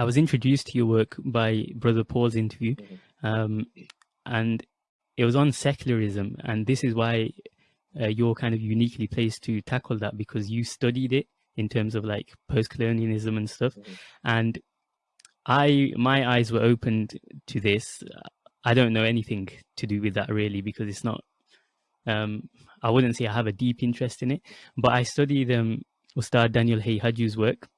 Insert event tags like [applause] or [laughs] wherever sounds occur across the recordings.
I was introduced to your work by Brother Paul's interview, mm-hmm. um, and it was on secularism, and this is why uh, you're kind of uniquely placed to tackle that because you studied it in terms of like post-colonialism and stuff, mm-hmm. and I my eyes were opened to this. I don't know anything to do with that really because it's not. Um, I wouldn't say I have a deep interest in it, but I studied um, Ustad Daniel Haqiqatjou's work,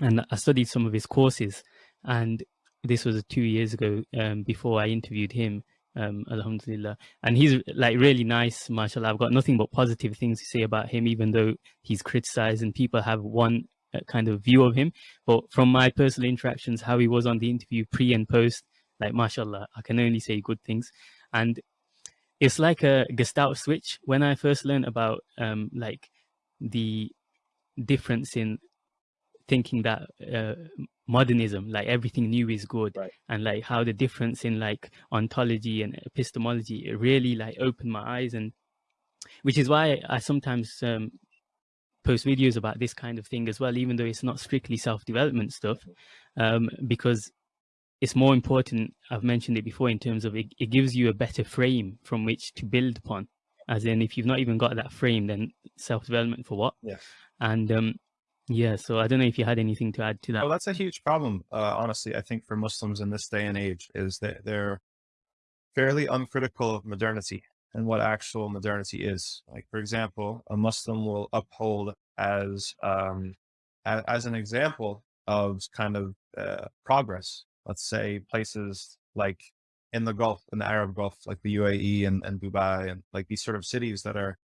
and I studied some of his courses. And this was two years ago um, before I interviewed him. Um, Alhamdulillah. And he's like really nice, mashallah. I've got nothing but positive things to say about him, even though he's criticized and people have one uh, kind of view of him. But from my personal interactions, how he was on the interview pre and post, like mashallah, I can only say good things. And it's like a Gestalt switch. When I first learned about um, like the difference in thinking that uh, modernism like everything new is good right. and like how the difference in like ontology and epistemology it really like opened my eyes and which is why i sometimes um, post videos about this kind of thing as well even though it's not strictly self-development stuff um, because it's more important i've mentioned it before in terms of it, it gives you a better frame from which to build upon as in if you've not even got that frame then self-development for what yeah and um yeah, so I don't know if you had anything to add to that. Well, that's a huge problem, uh, honestly. I think for Muslims in this day and age is that they're fairly uncritical of modernity and what actual modernity is. Like, for example, a Muslim will uphold as um, a, as an example of kind of uh, progress. Let's say places like in the Gulf, in the Arab Gulf, like the UAE and, and Dubai, and like these sort of cities that are,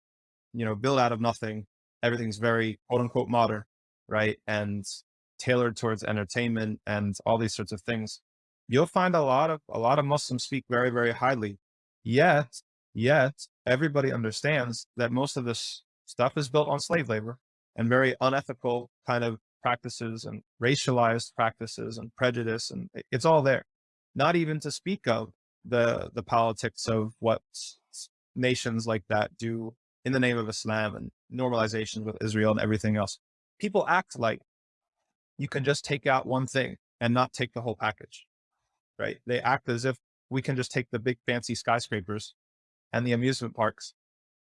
you know, built out of nothing. Everything's very quote unquote modern right? And tailored towards entertainment and all these sorts of things. You'll find a lot of, a lot of Muslims speak very, very highly. Yet, yet everybody understands that most of this stuff is built on slave labor and very unethical kind of practices and racialized practices and prejudice. And it's all there. Not even to speak of the, the politics of what nations like that do in the name of Islam and normalization with Israel and everything else people act like you can just take out one thing and not take the whole package, right? They act as if we can just take the big fancy skyscrapers and the amusement parks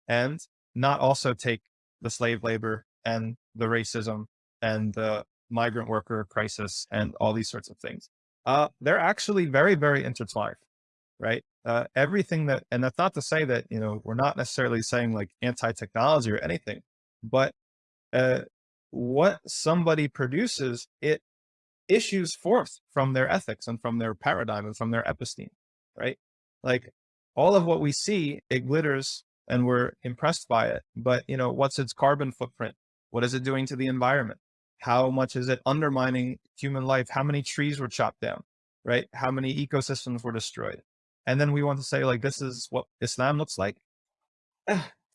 and not also take the slave labor and the racism and the migrant worker crisis and all these sorts of things. Uh, they're actually very, very intertwined, right? Uh, everything that, and that's not to say that, you know, we're not necessarily saying like anti-technology or anything, but uh, what somebody produces, it issues forth from their ethics and from their paradigm and from their episteme, right? Like all of what we see, it glitters and we're impressed by it. But you know, what's its carbon footprint? What is it doing to the environment? How much is it undermining human life? How many trees were chopped down, right? How many ecosystems were destroyed? And then we want to say like, this is what Islam looks like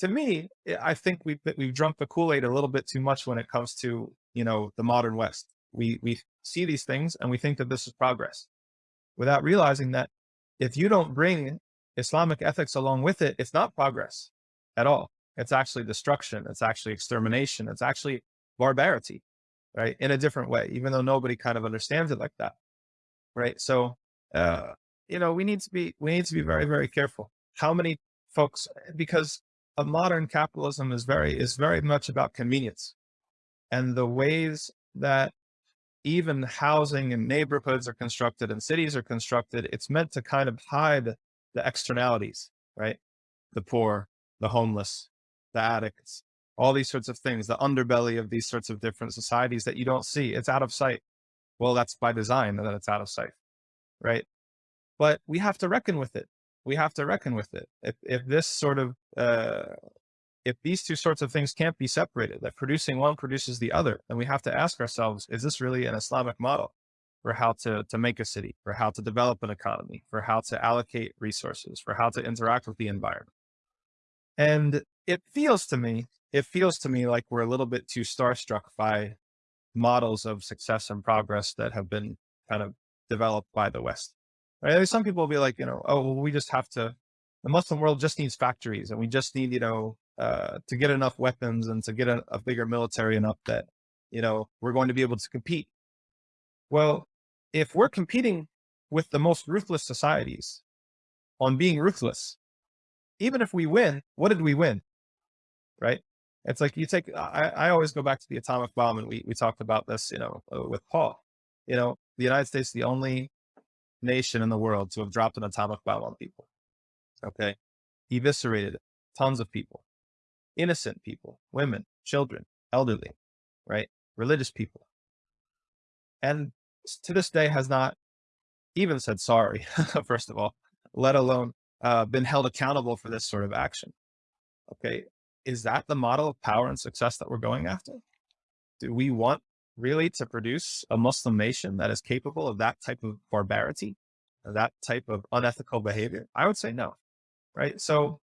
to me, eh, I think we've, we've drunk the Kool-Aid a little bit too much when it comes to, you know, the modern West. We, we see these things and we think that this is progress without realizing that if you don't bring Islamic ethics along with it, it's not progress at all. It's actually destruction. It's actually extermination. It's actually barbarity, right? In a different way, even though nobody kind of understands it like that. Right. So, uh, you know, we need to be, we need to be very, very careful. How many folks, because a modern capitalism is very, is very much about convenience and the ways that even housing and neighborhoods are constructed and cities are constructed. It's meant to kind of hide the externalities, right? The poor, the homeless, the addicts, all these sorts of things, the underbelly of these sorts of different societies that you don't see. It's out of sight. Well, that's by design that it's out of sight, right? But we have to reckon with it we have to reckon with it. If, if this sort of, uh, if these two sorts of things can't be separated, that producing one produces the other, then we have to ask ourselves, is this really an Islamic model for how to, to make a city, for how to develop an economy, for how to allocate resources, for how to interact with the environment? And it feels to me, it feels to me like we're a little bit too starstruck by models of success and progress that have been kind of developed by the West. Right? Some people will be like, you know, oh, well, we just have to, the Muslim world just needs factories and we just need, you know, uh, to get enough weapons and to get a, a bigger military enough that, you know, we're going to be able to compete. Well, if we're competing with the most ruthless societies on being ruthless, even if we win, what did we win? Right? It's like you take, I, I always go back to the atomic bomb and we, we talked about this, you know, uh, with Paul, you know, the United States, the only nation in the world to have dropped an atomic bomb on people. Okay. Eviscerated tons of people, innocent people, women, children, elderly, right? Religious people. And to this day has not even said sorry, [laughs] first of all, let alone uh, been held accountable for this sort of action. Okay. Is that the model of power and success that we're going after? Do we want really to produce a Muslim nation that is capable of that type of barbarity, uh, that type of unethical behavior? I would say no. Right. So,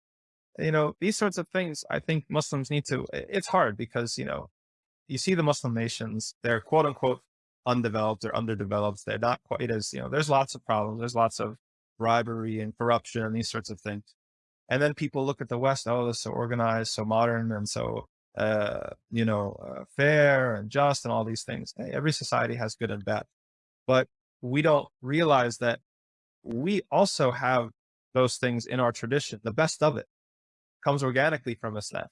you know, these sorts of things, I think Muslims need to, it's hard because, you know, you see the Muslim nations, they're quote unquote undeveloped or underdeveloped. They're not quite as, you know, there's lots of problems. There's lots of bribery and corruption and these sorts of things. And then people look at the West, oh, it's so organized, so modern, and so, uh, you know, uh, fair and just and all these things. Hey, every society has good and bad, but we don't realize that we also have those things in our tradition. The best of it comes organically from Islam,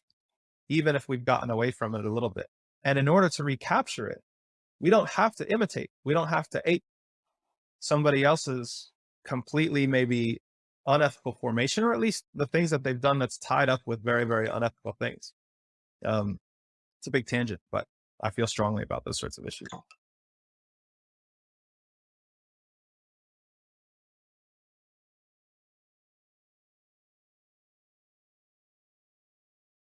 even if we've gotten away from it a little bit. And in order to recapture it, we don't have to imitate. We don't have to ape somebody else's completely maybe unethical formation, or at least the things that they've done that's tied up with very, very unethical things. Um, it's a big tangent, but I feel strongly about those sorts of issues.